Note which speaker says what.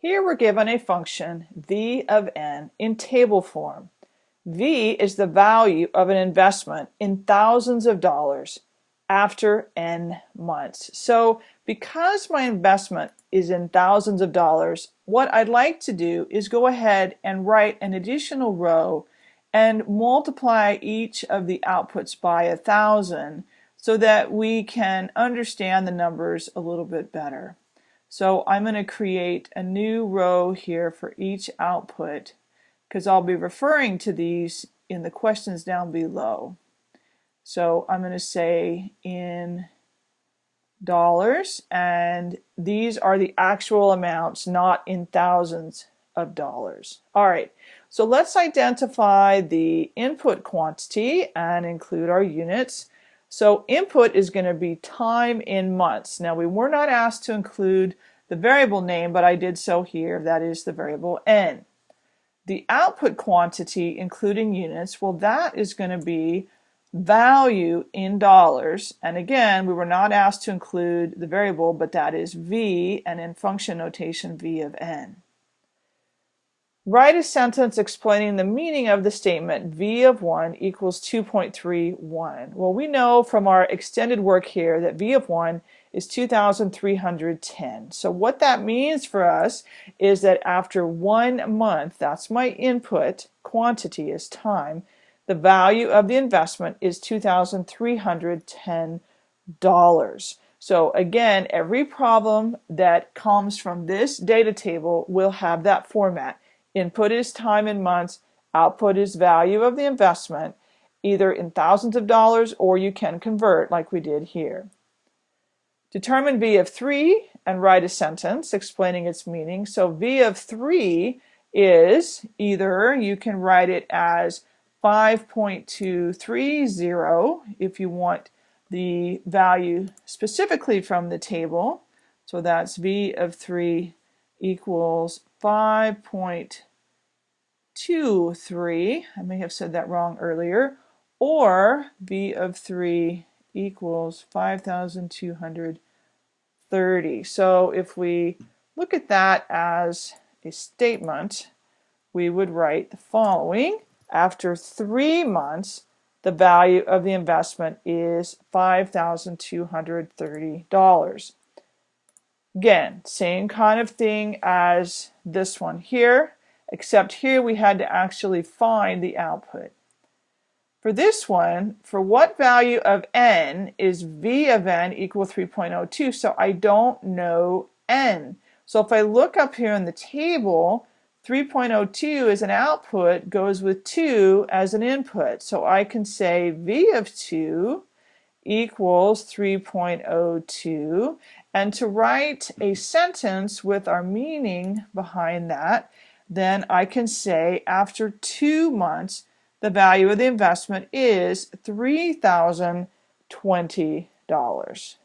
Speaker 1: Here we're given a function v of n in table form. v is the value of an investment in thousands of dollars after n months. So because my investment is in thousands of dollars, what I'd like to do is go ahead and write an additional row and multiply each of the outputs by a thousand so that we can understand the numbers a little bit better. So I'm going to create a new row here for each output because I'll be referring to these in the questions down below. So I'm going to say in dollars and these are the actual amounts not in thousands of dollars. Alright, so let's identify the input quantity and include our units. So input is going to be time in months. Now we were not asked to include the variable name, but I did so here. That is the variable n. The output quantity, including units, well, that is going to be value in dollars. And again, we were not asked to include the variable, but that is v, and in function notation, v of n. Write a sentence explaining the meaning of the statement v of 1 equals 2.31. Well, we know from our extended work here that v of 1 is 2,310. So what that means for us is that after one month, that's my input quantity is time, the value of the investment is $2,310. So again, every problem that comes from this data table will have that format. Input is time in months, output is value of the investment, either in thousands of dollars or you can convert like we did here. Determine V of 3 and write a sentence explaining its meaning. So V of 3 is either you can write it as 5.230 if you want the value specifically from the table. So that's V of 3 equals 5.23, I may have said that wrong earlier, or V of 3 equals 5,230. So if we look at that as a statement, we would write the following. After three months, the value of the investment is $5,230. Again, same kind of thing as this one here, except here we had to actually find the output. For this one, for what value of n is v of n equal 3.02? So I don't know n. So if I look up here in the table, 3.02 as an output goes with 2 as an input. So I can say v of 2 equals 3.02 and to write a sentence with our meaning behind that then I can say after two months the value of the investment is $3,020.